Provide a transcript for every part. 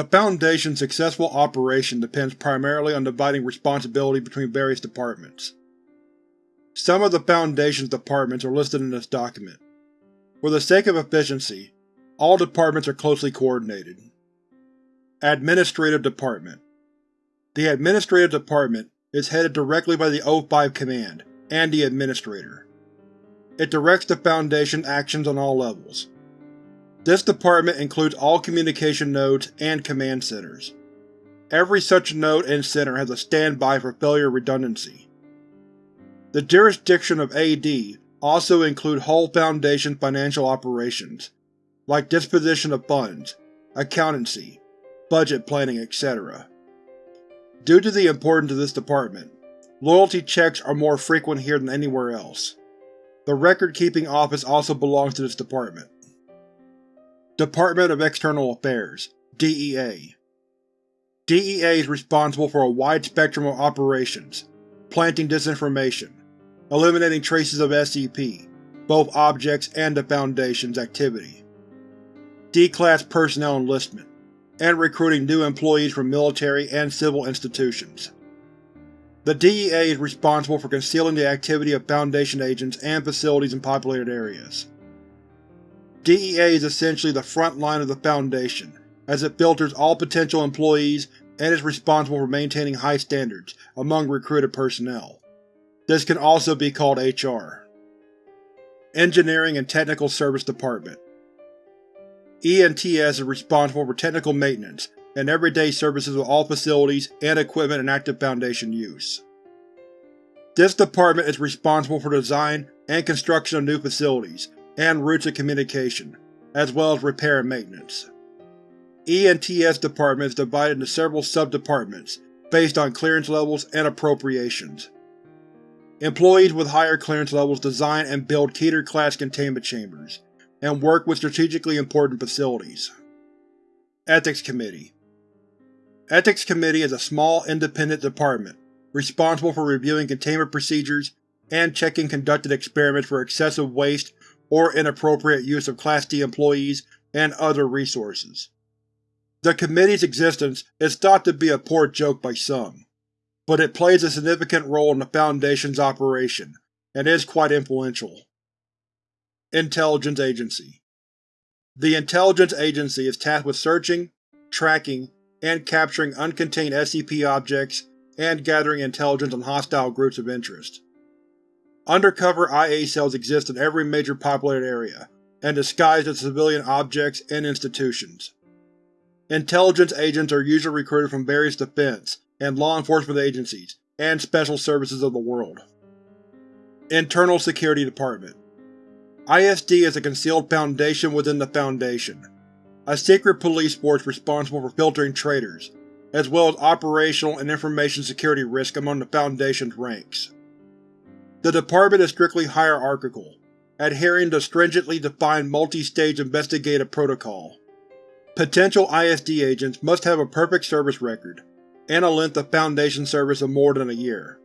The Foundation's successful operation depends primarily on dividing responsibility between various departments. Some of the Foundation's departments are listed in this document. For the sake of efficiency, all departments are closely coordinated. Administrative Department The Administrative Department is headed directly by the O5 Command and the Administrator. It directs the Foundation actions on all levels. This department includes all communication nodes and command centers. Every such node and center has a standby for failure redundancy. The jurisdiction of AD also include whole Foundation financial operations, like disposition of funds, accountancy, budget planning, etc. Due to the importance of this department, loyalty checks are more frequent here than anywhere else. The Record-Keeping Office also belongs to this department. Department of External Affairs DEA DEA is responsible for a wide spectrum of operations, planting disinformation, eliminating traces of SCP, both objects and the Foundation's activity, D-Class personnel enlistment, and recruiting new employees from military and civil institutions. The DEA is responsible for concealing the activity of Foundation agents and facilities in populated areas. DEA is essentially the front line of the Foundation, as it filters all potential employees and is responsible for maintaining high standards among recruited personnel. This can also be called HR. Engineering and Technical Service Department ENTS is responsible for technical maintenance and everyday services of all facilities and equipment in active Foundation use. This department is responsible for design and construction of new facilities and routes of communication, as well as repair and maintenance. ENTS department is divided into several sub-departments based on clearance levels and appropriations. Employees with higher clearance levels design and build Keter-class containment chambers, and work with strategically important facilities. Ethics Committee Ethics Committee is a small, independent department, responsible for reviewing containment procedures and checking conducted experiments for excessive waste or inappropriate use of Class D employees and other resources. The Committee's existence is thought to be a poor joke by some, but it plays a significant role in the Foundation's operation, and is quite influential. Intelligence Agency The Intelligence Agency is tasked with searching, tracking, and capturing uncontained SCP objects and gathering intelligence on hostile groups of interest. Undercover IA cells exist in every major populated area, and disguised as civilian objects and institutions. Intelligence agents are usually recruited from various defense and law enforcement agencies and special services of the world. Internal Security Department ISD is a concealed foundation within the Foundation, a secret police force responsible for filtering traitors, as well as operational and information security risk among the Foundation's ranks. The department is strictly hierarchical, adhering to stringently defined multi-stage investigative protocol. Potential ISD agents must have a perfect service record, and a length of Foundation service of more than a year.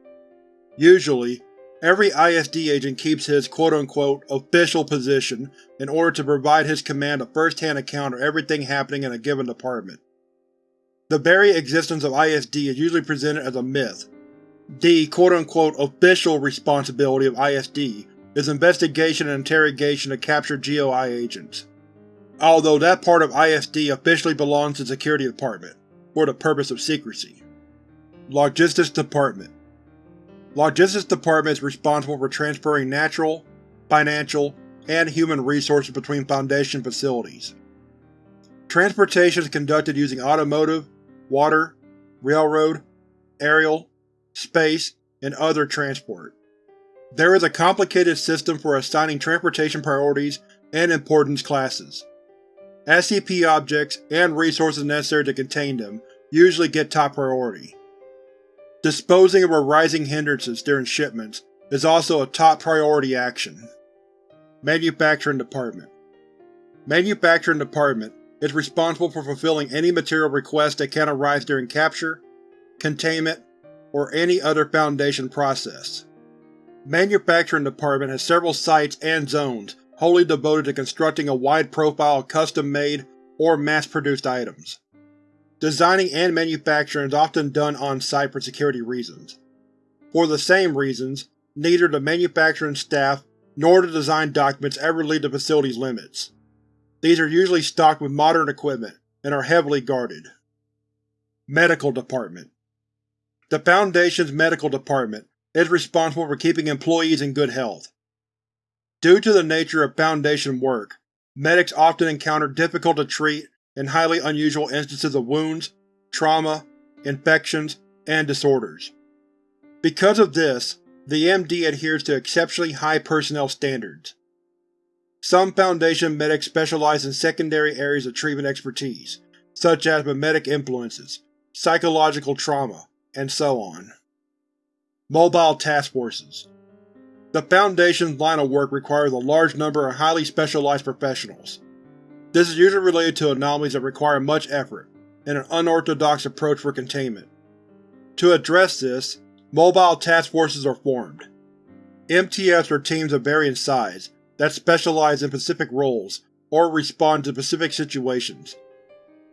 Usually, Every ISD agent keeps his quote-unquote official position in order to provide his command a first-hand account of everything happening in a given department. The very existence of ISD is usually presented as a myth. The quote-unquote official responsibility of ISD is investigation and interrogation of captured GOI agents, although that part of ISD officially belongs to the Security Department, for the purpose of secrecy. Logistics Department Logistics Department is responsible for transferring natural, financial, and human resources between Foundation facilities. Transportation is conducted using automotive, water, railroad, aerial, space, and other transport. There is a complicated system for assigning transportation priorities and importance classes. SCP objects and resources necessary to contain them usually get top priority. Disposing of arising hindrances during shipments is also a top priority action. Manufacturing Department Manufacturing Department is responsible for fulfilling any material requests that can arise during capture, containment, or any other Foundation process. Manufacturing Department has several sites and zones wholly devoted to constructing a wide profile of custom-made or mass-produced items. Designing and manufacturing is often done on-site for security reasons. For the same reasons, neither the manufacturing staff nor the design documents ever leave the facility's limits. These are usually stocked with modern equipment and are heavily guarded. Medical Department The Foundation's medical department is responsible for keeping employees in good health. Due to the nature of Foundation work, medics often encounter difficult-to-treat and highly unusual instances of wounds, trauma, infections, and disorders. Because of this, the MD adheres to exceptionally high personnel standards. Some Foundation medics specialize in secondary areas of treatment expertise, such as mimetic influences, psychological trauma, and so on. Mobile Task Forces The Foundation's line of work requires a large number of highly specialized professionals. This is usually related to anomalies that require much effort and an unorthodox approach for containment. To address this, mobile task forces are formed. MTFs are teams of varying size that specialize in specific roles or respond to specific situations.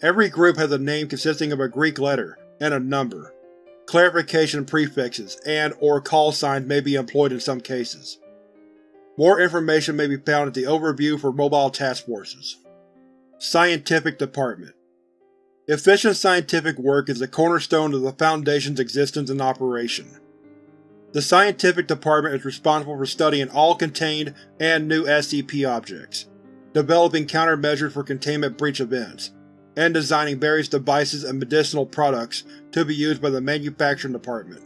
Every group has a name consisting of a Greek letter and a number. Clarification prefixes and or call signs may be employed in some cases. More information may be found at the Overview for Mobile Task Forces. Scientific Department Efficient scientific work is the cornerstone of the Foundation's existence and operation. The Scientific Department is responsible for studying all contained and new SCP objects, developing countermeasures for containment breach events, and designing various devices and medicinal products to be used by the Manufacturing Department.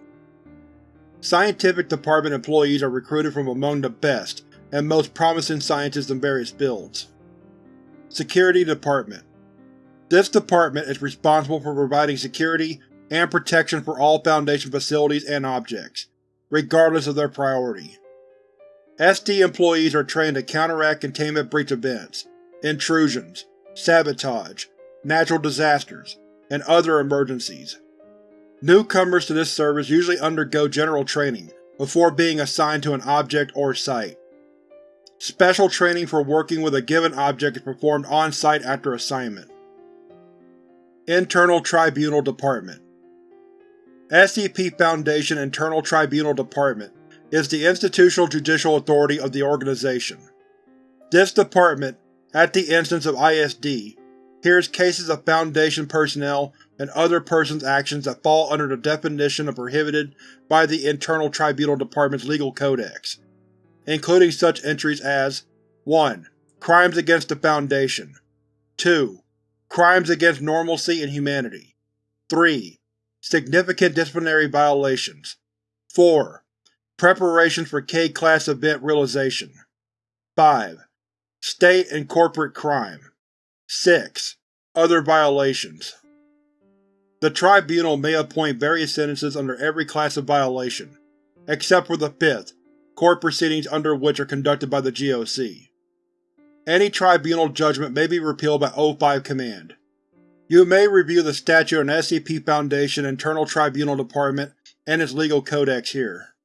Scientific Department employees are recruited from among the best and most promising scientists in various fields. Security Department This department is responsible for providing security and protection for all Foundation facilities and objects, regardless of their priority. SD employees are trained to counteract containment breach events, intrusions, sabotage, natural disasters, and other emergencies. Newcomers to this service usually undergo general training before being assigned to an object or site. Special training for working with a given object is performed on-site after assignment. Internal Tribunal Department SCP Foundation Internal Tribunal Department is the institutional judicial authority of the organization. This department, at the instance of ISD, hears cases of Foundation personnel and other persons' actions that fall under the definition of prohibited by the Internal Tribunal Department's legal codex, including such entries as 1. Crimes against the Foundation 2. Crimes against normalcy and humanity 3. Significant disciplinary violations 4. Preparations for K-Class event realization 5. State and corporate crime 6. Other violations The Tribunal may appoint various sentences under every class of violation, except for the fifth, court proceedings under which are conducted by the GOC. Any Tribunal judgment may be repealed by O5 command. You may review the statute on SCP Foundation Internal Tribunal Department and its legal codex here.